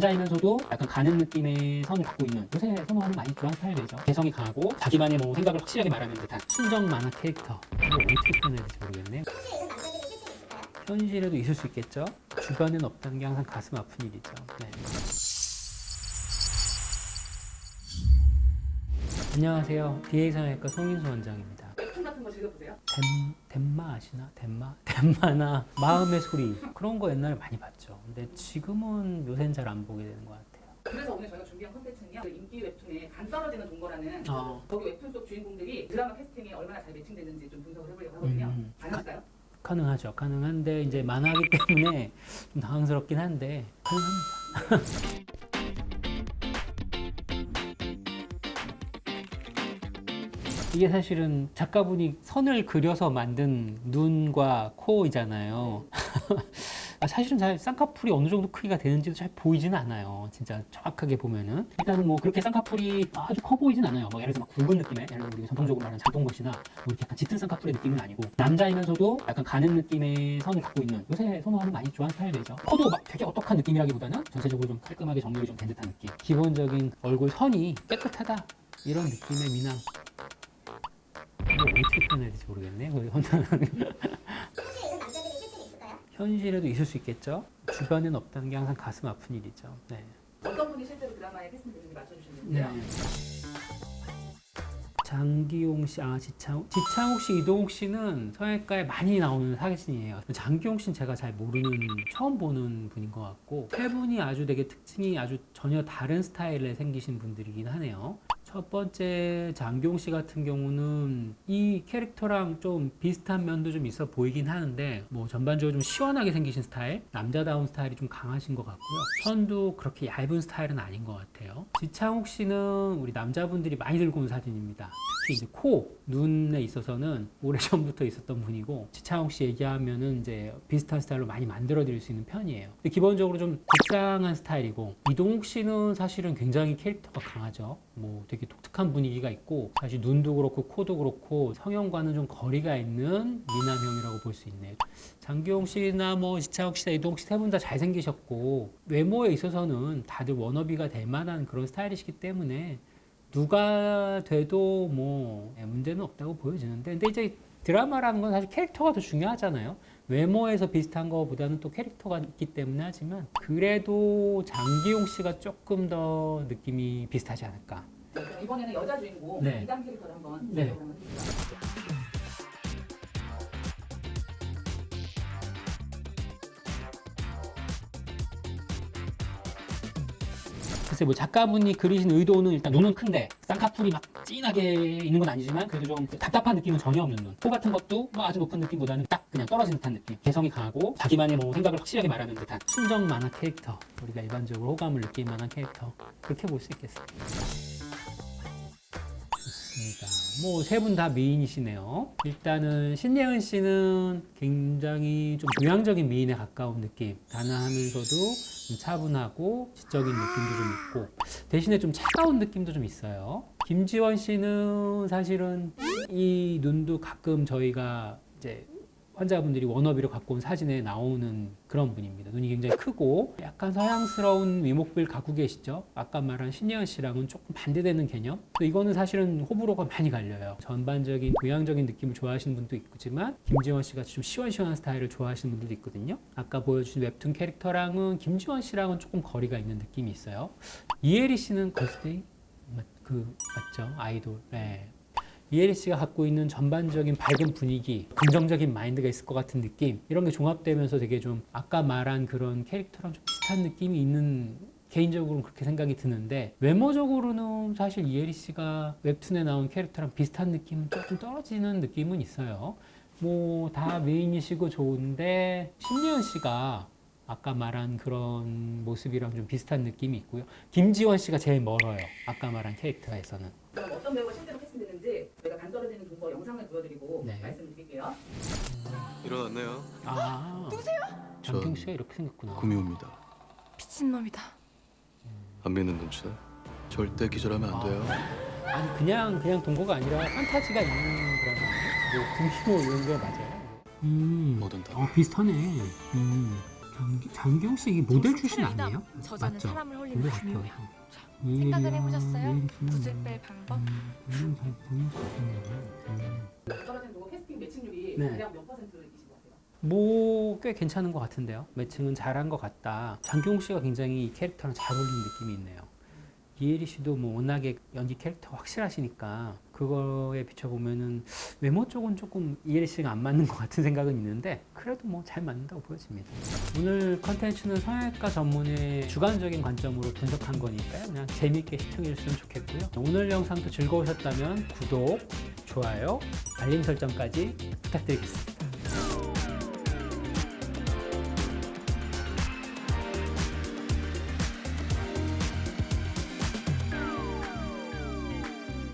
남자이면서도 약간 가는 느낌의 선을 갖고 있는 요새 선호하는 많이 그런 스타일이죠. 개성이 강하고 자기만의 뭐 생각을 확실하게 말하는 듯한 순정 만화 캐릭터. 이걸 어떻게 표현해야 될지 모르겠네. 현실에도 있을 수 있겠죠. 주변엔 없다는 게 항상 가슴 아픈 일이죠. 네. 안녕하세요. DA 성형외과 송인수 원장입니다. 즐겨보세요? 덴, 덴마 아시나? 덴마? 덴마나 마음의 소리 그런 거 옛날에 많이 봤죠. 근데 지금은 요새는 잘 안 보게 되는 것 같아요. 그래서 오늘 저희가 준비한 컨텐츠는요 그 인기 웹툰의 간 떨어지는 동거라는 어. 거기 웹툰 속 주인공들이 드라마 캐스팅에 얼마나 잘 매칭되는지 좀 분석을 해보려고 하거든요 음. 가능할까요? 가 능하죠. 가능한데 이제 만화기 때문에 좀 당황스럽긴 한데 가능합니다. 이게 사실은 작가분이 선을 그려서 만든 눈과 코이잖아요. 아, 사실은 잘 쌍꺼풀이 어느 정도 크기가 되는지도 잘 보이지는 않아요. 진짜 정확하게 보면은 일단은 뭐 그렇게 쌍꺼풀이 아주 커 보이진 않아요. 뭐 예를 들어서 막 굵은 느낌의 예를 들어 우리가 전통적으로 말하는 장동건씨나 뭐 이렇게 약간 짙은 쌍꺼풀의 느낌은 아니고 남자이면서도 약간 가는 느낌의 선을 갖고 있는 요새 선호하는 많이 좋아하는 스타일이죠. 커도 막 되게 어떡한 느낌이라기보다는 전체적으로 좀 깔끔하게 정렬이 좀 된 듯한 느낌. 기본적인 얼굴 선이 깨끗하다 이런 느낌의 미남. 어떻게 표현해야 될지 모르겠네. 그 현실에도 있을 수 있겠죠. 주변엔 없다는 게 항상 가슴 아픈 일이죠. 네. 어떤 분이 실제로 드라마에 캐스팅되는지 맞춰주셨는데요 네. 장기용 씨, 아 지창욱, 지창욱 씨, 이동욱 씨는 성형외과에 많이 나오는 사진이에요. 장기용 씨는 제가 잘 모르는, 처음 보는 분인 것 같고 세 분이 아주 되게 특징이 아주 전혀 다른 스타일에 생기신 분들이긴 하네요. 첫 번째 장기용 씨 같은 경우는 이 캐릭터랑 좀 비슷한 면도 좀 있어 보이긴 하는데 뭐 전반적으로 좀 시원하게 생기신 스타일, 남자다운 스타일이 좀 강하신 것 같고요. 선도 그렇게 얇은 스타일은 아닌 것 같아요. 지창욱 씨는 우리 남자분들이 많이 들고 온 사진입니다. 이제 코, 눈에 있어서는 오래전부터 있었던 분이고 지창욱 씨 얘기하면은 이제 비슷한 스타일로 많이 만들어 드릴 수 있는 편이에요. 근데 기본적으로 좀 극상한 스타일이고 이동욱 씨는 사실은 굉장히 캐릭터가 강하죠. 뭐 되게 독특한 분위기가 있고 사실 눈도 그렇고 코도 그렇고 성형과는 좀 거리가 있는 미남형이라고 볼 수 있네요. 장기용 씨나 뭐 지창욱 씨나 이동욱 씨 세 분 다 잘생기셨고 외모에 있어서는 다들 워너비가 될 만한 그런 스타일이시기 때문에 누가 돼도 뭐 문제는 없다고 보여지는데 근데 이제 드라마라는 건 사실 캐릭터가 더 중요하잖아요. 외모에서 비슷한 것보다는 또 캐릭터가 있기 때문에 하지만 그래도 장기용 씨가 조금 더 느낌이 비슷하지 않을까. 이번에는 여자 주인공 네. 이담 캐릭터를 한번 네. 글쎄 뭐 작가분이 그리신 의도는 일단 눈은 큰데 쌍꺼풀이 막 진하게 있는 건 아니지만 그래도 좀 답답한 느낌은 전혀 없는 눈. 코 같은 것도 뭐 아주 높은 느낌보다는 딱 그냥 떨어진 듯한 느낌. 개성이 강하고 자기만의 뭐 생각을 확실하게 말하는 듯한 순정 만화 캐릭터. 우리가 일반적으로 호감을 느낄 만한 캐릭터. 그렇게 볼 수 있겠습니다. 좋습니다. 뭐 세 분 다 미인이시네요. 일단은 신예은 씨는 굉장히 좀 교양적인 미인에 가까운 느낌. 단아하면서도 좀 차분하고 지적인 느낌도 좀 있고 대신에 좀 차가운 느낌도 좀 있어요. 김지원 씨는 사실은 이 눈도 가끔 저희가 이제 환자분들이 워너비로 갖고 온 사진에 나오는 그런 분입니다. 눈이 굉장히 크고 약간 서양스러운 위목비를 갖고 계시죠. 아까 말한 신예은 씨랑은 조금 반대되는 개념. 또 이거는 사실은 호불호가 많이 갈려요. 전반적인 교양적인 느낌을 좋아하시는 분도 있지만 김지원 씨 같이 좀 시원시원한 스타일을 좋아하시는 분들도 있거든요. 아까 보여주신 웹툰 캐릭터랑은 김지원 씨랑은 조금 거리가 있는 느낌이 있어요. 이혜리 씨는 걸스데이 맞, 그 맞죠? 아이돌. 네. 씨가 갖고 있는 전반적인 밝은 분위기, 긍정적인 마인드가 있을 것 같은 느낌 이런 게 종합되면서 되게 좀 아까 말한 그런 캐릭터랑 좀 비슷한 느낌이 있는 개인적으로는 그렇게 생각이 드는데 외모적으로는 사실 이혜리 씨가 웹툰에 나온 캐릭터랑 비슷한 느낌은 조금 떨어지는 느낌은 있어요. 뭐다 미인이시고 좋은데 신예은 씨가 아까 말한 그런 모습이랑 좀 비슷한 느낌이 있고요. 김지원 씨가 제일 멀어요. 아까 말한 캐릭터에서는. 그럼 어떤 배우가 실제로 캐스팅 되는지 저희가 간 떨어지는 동거 영상을 보여드리고 네. 말씀을 드릴게요 일어났네요. 아. 누구세요? 장경 씨가 이렇게 생겼구나. 구미호입니다. 미친놈이다. 안 믿는 눈치. 절대 기절하면 안 돼요. 아니 그냥 그냥 동거가 아니라 판타지가 있는 드라마. 뭐 금기호 이런 게 맞아요. 음. 뭐든 다. 어 비슷하네. 음. 장, 장경 씨 이게 모델 출신 아니에요? 맞죠? 사람을 홀 생각은 해보셨어요? 이혜리 씨는 붓을 뭐, 뺄 방법? 음. 음. 캐스팅 매칭률이 네. 대략 몇 퍼센트이신 것 같아요? 뭐 꽤 괜찮은 것 같은데요. 매칭은 잘한 것 같다. 장경 씨가 굉장히 이 캐릭터랑 잘 어울리는 느낌이 있네요. 이혜리 씨도 뭐 워낙에 연기 캐릭터 확실하시니까 그거에 비춰보면은 외모 쪽은 조금 이혜리 씨가 안 맞는 것 같은 생각은 있는데 그래도 뭐 잘 맞는다고 보여집니다. 오늘 컨텐츠는 성형외과 전문의 주관적인 관점으로 분석한 거니까요. 그냥 재미있게 시청해 주시면 좋겠고요. 오늘 영상도 즐거우셨다면 구독, 좋아요, 알림 설정까지 부탁드리겠습니다.